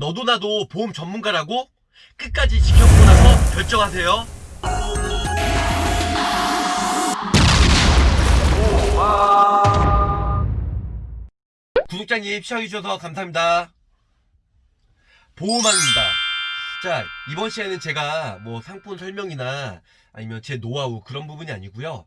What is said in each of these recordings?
너도 나도 보험 전문가라고? 끝까지 지켜보고 나서 결정하세요. 구독자님 시청해주셔서 감사합니다. 보호망입니다. 자, 이번 시간에는 제가 뭐 상품 설명이나 아니면 제 노하우 그런 부분이 아니고요.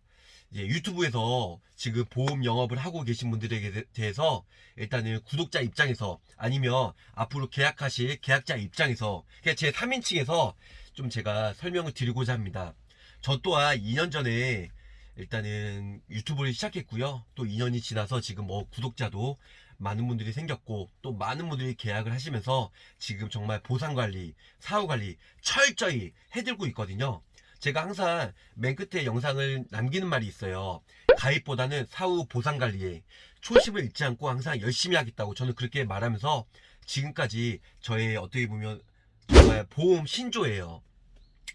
이제 유튜브에서 지금 보험 영업을 하고 계신 분들에게 대- 대해서 일단은 구독자 입장에서 아니면 앞으로 계약하실 계약자 입장에서 제 3인칭에서 좀 제가 설명을 드리고자 합니다. 저 또한 2년 전에 일단은 유튜브를 시작했고요. 또 2년이 지나서 지금 뭐 구독자도 많은 분들이 생겼고 또 많은 분들이 계약을 하시면서 지금 정말 보상관리, 사후관리 철저히 해들고 있거든요. 제가 항상 맨 끝에 영상을 남기는 말이 있어요. 가입보다는 사후 보상관리에 초심을 잃지 않고 항상 열심히 하겠다고 저는 그렇게 말하면서 지금까지 저의 어떻게 보면 정말 보험 신조예요.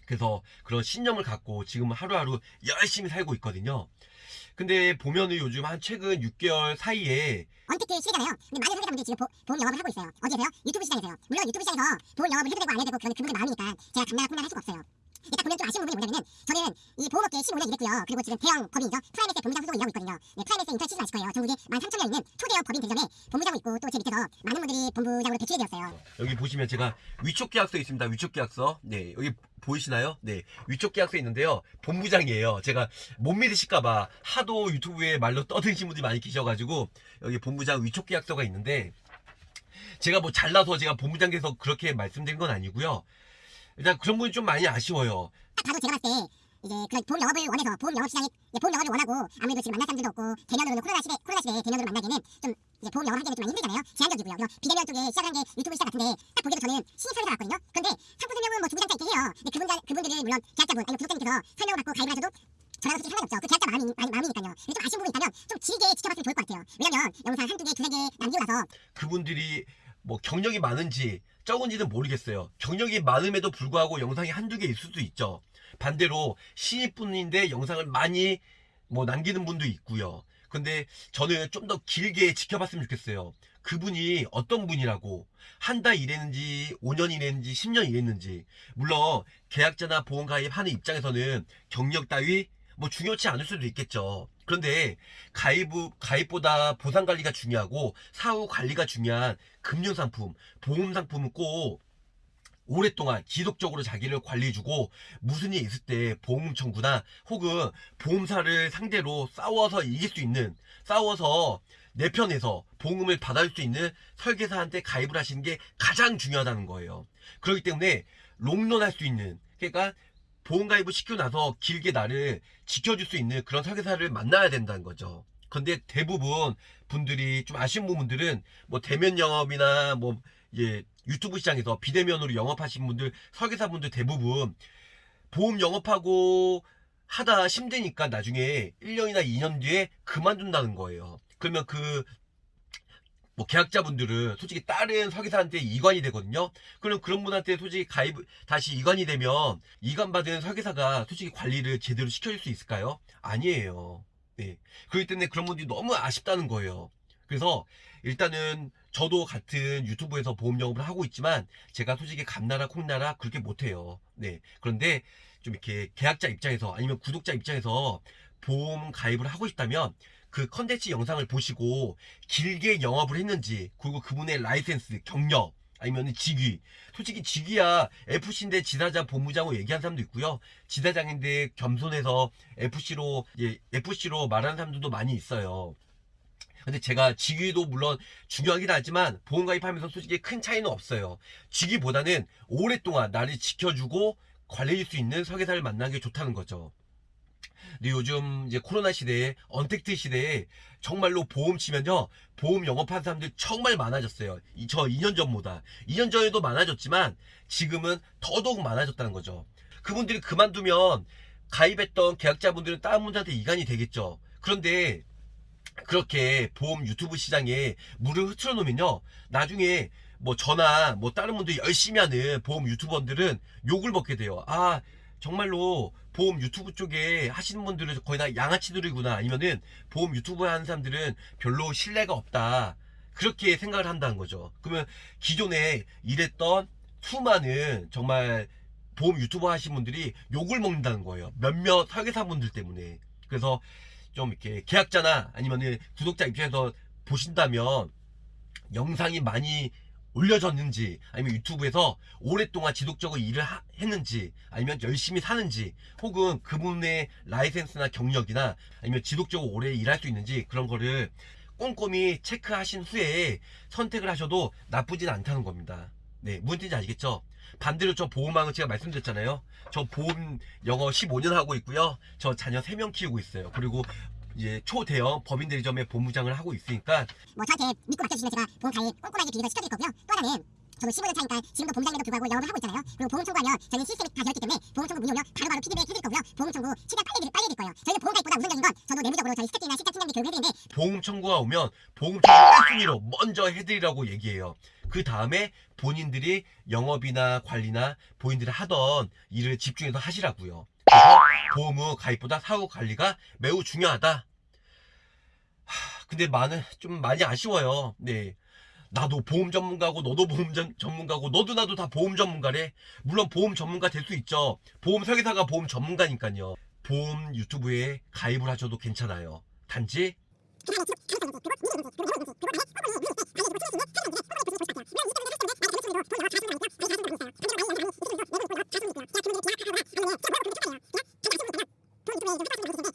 그래서 그런 신념을 갖고 지금 하루하루 열심히 살고 있거든요. 근데 보면은 요즘 한 최근 6개월 사이에 언택트 시대잖아요. 근데 많은 설계사분들이 지금 보, 보험 영업을 하고 있어요. 어디에서요? 유튜브 시장에서요. 물론 유튜브 시장에서 보험 영업을 해도 되고 안 해도 되고 그건 그분들 마음이니까 제가 콩나라 할 수가 없어요. 일단 보면 좀 아쉬운 부분이 뭐냐면은 저는 이 보험업계에 15년 일했고요. 그리고 지금 대형 법인이죠. 프라임에셋의 본부장 소속을 일하고 있거든요. 네, 프라임에셋 인턴 치진 않을 거예요. 전국에 13,000명 있는 초대형 법인 대전에 본부장을 있고 또 제 밑에서 많은 분들이 본부장으로 배출이 되었어요. 여기 보시면 제가 위촉 계약서 있습니다. 위촉 계약서. 네, 여기 보이시나요? 네, 위촉 계약서 있는데요. 본부장이에요. 제가 못 믿으실까봐 하도 유튜브에 말로 떠드신 분들이 많이 계셔가지고 여기 본부장 위촉 계약서가 있는데 제가 뭐 잘나서 제가 본부장 돼서 그렇게 말씀드린 건 아니고요. 일단 그런 부분이 좀 많이 아쉬워요. 딱 봐도 제가 봤을 때 이제 그런 보험 영업을 원해서 보험 영업 시장에 이제 보험 영업을 원하고 아무래도 지금 만날 사람들도 없고 대면으로는 코로나 시대 코로나 시대에 대면으로 만나기는 좀 이제 보험 영업 하기는 좀 많이 힘들잖아요. 제한적이고요. 그래서 비대면 쪽에 시작한 게 유튜브 시장 같은데 딱 보기에도 저는 신입 설계사 같거든요. 근데 상품 설명은 뭐 주구장창 있긴 해요. 근데 그분들 그분들은 물론 계약자분 아니면 구독자님께서 설명을 받고 가입을 하셔도 저랑 솔직히 상관이 없죠. 그 계약자 마음이, 마음, 마음이 니까요. 근데 좀 아쉬운 부분이 있다면 좀 길게 지켜봤으면 좋을 것 같아요. 왜냐면 영상 한두 개, 두세 개 남기고 나서 그분들이 뭐 경력이 많은지 적은지는 모르겠어요. 경력이 많음에도 불구하고 영상이 한두 개 있을 수도 있죠. 반대로 신입분인데 영상을 많이 뭐 남기는 분도 있고요. 근데 저는 좀 더 길게 지켜봤으면 좋겠어요. 그분이 어떤 분이라고 한 달 일했는지 5년 일했는지 10년 일했는지 물론 계약자나 보험 가입하는 입장에서는 경력 따위 뭐 중요치 않을 수도 있겠죠. 그런데 가입, 가입보다 보상 관리가 중요하고 사후 관리가 중요한 금융 상품, 보험 상품은 꼭 오랫동안 지속적으로 자기를 관리해주고 무슨 일이 있을 때 보험 청구나 혹은 보험사를 상대로 싸워서 이길 수 있는 싸워서 내 편에서 보험을 받아줄 수 있는 설계사한테 가입을 하시는 게 가장 중요하다는 거예요. 그렇기 때문에 롱런 할 수 있는 그러니까 보험 가입을 시키고 나서 길게 나를 지켜줄 수 있는 그런 설계사를 만나야 된다는 거죠. 근데 대부분 분들이 좀 아쉬운 부분들은 뭐 대면 영업이나 뭐 예, 유튜브 시장에서 비대면으로 영업하신 분들 설계사분들 대부분 보험 영업하고 하다 힘드니까 나중에 1년이나 2년 뒤에 그만둔다는 거예요. 그러면 그 뭐 계약자분들은 솔직히 다른 설계사한테 이관이 되거든요. 그럼 그런 분한테 솔직히 가입 다시 이관이 되면 이관 받은 설계사가 솔직히 관리를 제대로 시켜줄 수 있을까요? 아니에요. 네. 그렇기 때문에 그런 분들이 너무 아쉽다는 거예요. 그래서 일단은 저도 같은 유튜브에서 보험 영업을 하고 있지만 제가 솔직히 감나라 콩나라 그렇게 못해요. 네. 그런데 좀 이렇게 계약자 입장에서 아니면 구독자 입장에서 보험 가입을 하고 싶다면 그 컨텐츠 영상을 보시고 길게 영업을 했는지 그리고 그분의 라이센스 경력 아니면 직위. 솔직히 직위야 FC인데 지사장 본부장으로 얘기한 사람도 있고요. 지사장인데 겸손해서 FC로 예, FC로 말하는 사람들도 많이 있어요. 근데 제가 직위도 물론 중요하긴 하지만 보험 가입하면서 솔직히 큰 차이는 없어요. 직위보다는 오랫동안 나를 지켜주고 관리해줄 수 있는 설계사를 만나는 게 좋다는 거죠 근데 요즘 이제 코로나 시대에 언택트 시대에 정말로 보험 치면요 보험 영업하는 사람들 정말 많아졌어요. 이, 저 2년 전보다. 2년 전에도 많아졌지만 지금은 더더욱 많아졌다는 거죠. 그분들이 그만두면 가입했던 계약자분들은 다른 분들한테 이간이 되겠죠. 그런데 그렇게 보험 유튜브 시장에 물을 흐트러 놓으면요 나중에 뭐 저나 뭐 다른 분들 열심히 하는 보험 유튜버들은 욕을 먹게 돼요. 아 정말로 보험 유튜브 쪽에 하시는 분들은 거의 다 양아치들이구나 아니면은 보험 유튜브 하는 사람들은 별로 신뢰가 없다 그렇게 생각을 한다는 거죠. 그러면 기존에 일했던 수많은 정말 보험 유튜버 하신 분들이 욕을 먹는다는 거예요. 몇몇 설계사분들 때문에. 그래서 좀 이렇게 계약자나 아니면 구독자 입장에서 보신다면 영상이 많이 올려졌는지 아니면 유튜브에서 오랫동안 지속적으로 일을 하- 했는지 아니면 열심히 사는지 혹은 그분의 라이센스나 경력이나 아니면 지속적으로 오래 일할 수 있는지 그런 거를 꼼꼼히 체크하신 후에 선택을 하셔도 나쁘진 않다는 겁니다. 네, 무슨 뜻인지 알겠죠? 반대로 저 보험왕은 제가 말씀드렸잖아요. 저 보험 영어 15년 하고 있고요. 저 자녀 3명 키우고 있어요. 그리고 이제 초대형 법인 대리점에 본부장을 하고 있으니까 뭐 저한테 믿고 맡겨주시면 제가 보험 가입 꼼꼼하게 비밀을 시켜드릴 거고요. 또 하나는 저도 15년 차니까 지금도 보험장님에도 불구하고 영업을 하고 있잖아요. 그리고 보험 청구하면 저희는 시스템이 다 되었기 때문에 보험 청구 문의 오면 바로바로 피드백 해드릴 거고요. 보험 청구 최대한 빨리 해드릴, 빨리 해드릴 거예요. 저희는 보험 가입보다 우선적인 건 저도 내부적으로 저희 스태프나 시스템 팀장님들 교육을 해드리는데 보험 청구가 오면 보험 청구 1순위로 먼저 해드리라고 얘기해요. 그 다음에 본인들이 영업이나 관리나 본인들이 하던 일을 집중해서 하시라고요. 그래서 보험의 가입보다 사후 관리가 매우 중요하다. 하, 근데 많은 좀 많이 아쉬워요. 네. 나도 보험 전문가고 너도 보험 전, 전문가고 너도 나도 다 보험 전문가래. 물론 보험 전문가 될 수 있죠. 보험 설계사가 보험 전문가니까요. 보험 유튜브에 가입을 하셔도 괜찮아요. 단지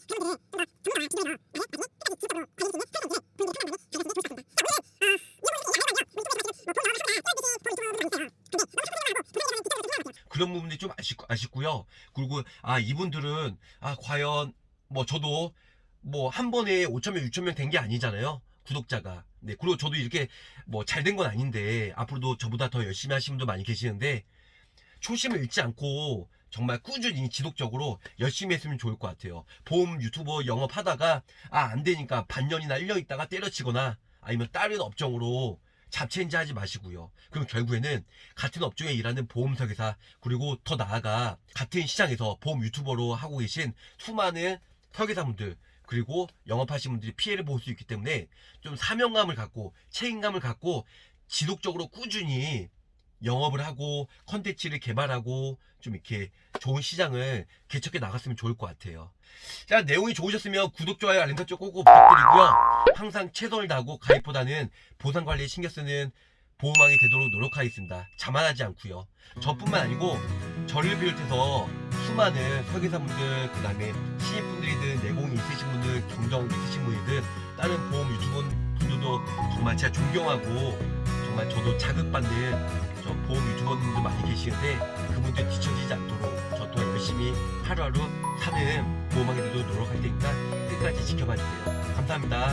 그런 부분들이 좀 아쉽, 아쉽고요. 그리고 아 이분들은 아 과연 뭐 저도 뭐 한 번에 5천 명, 6천 명 된 게 아니잖아요. 구독자가. 네. 그리고 저도 이렇게 뭐 잘 된 건 아닌데 앞으로도 저보다 더 열심히 하시는 분도 많이 계시는데 초심을 잃지 않고 정말 꾸준히 지속적으로 열심히 했으면 좋을 것 같아요. 보험 유튜버 영업하다가 아 안 되니까 반년이나 1년 있다가 때려치거나 아니면 다른 업종으로 잡체인지 하지 마시고요. 그럼 결국에는 같은 업종에 일하는 보험 설계사 그리고 더 나아가 같은 시장에서 보험 유튜버로 하고 계신 수많은 설계사분들 그리고 영업하시는 분들이 피해를 볼 수 있기 때문에 좀 사명감을 갖고 책임감을 갖고 지속적으로 꾸준히 영업을 하고 컨텐츠를 개발하고 좀 이렇게 좋은 시장을 개척해 나갔으면 좋을 것 같아요. 자 내용이 좋으셨으면 구독, 좋아요, 알림 설정 꼭꼭 부탁드리고요. 항상 최선을 다하고 가입보다는 보상 관리에 신경 쓰는 보호망이 되도록 노력하겠습니다. 자만하지 않고요. 저뿐만 아니고 저를 비롯해서 수많은 설계사분들 그 다음에 신입분들이든 내공이 있으신 분들 경정 있으신 분이든 다른 보험 유튜버 분들도 정말 제가 존경하고 정말 저도 자극받는 저 보험 유튜버분들 많이 계시는데 그분들 뒤처지지 않도록 저 또한 열심히 하루하루 사는 보호망이 되도록 노력할 테니까 끝까지 지켜봐 주세요. 감사합니다.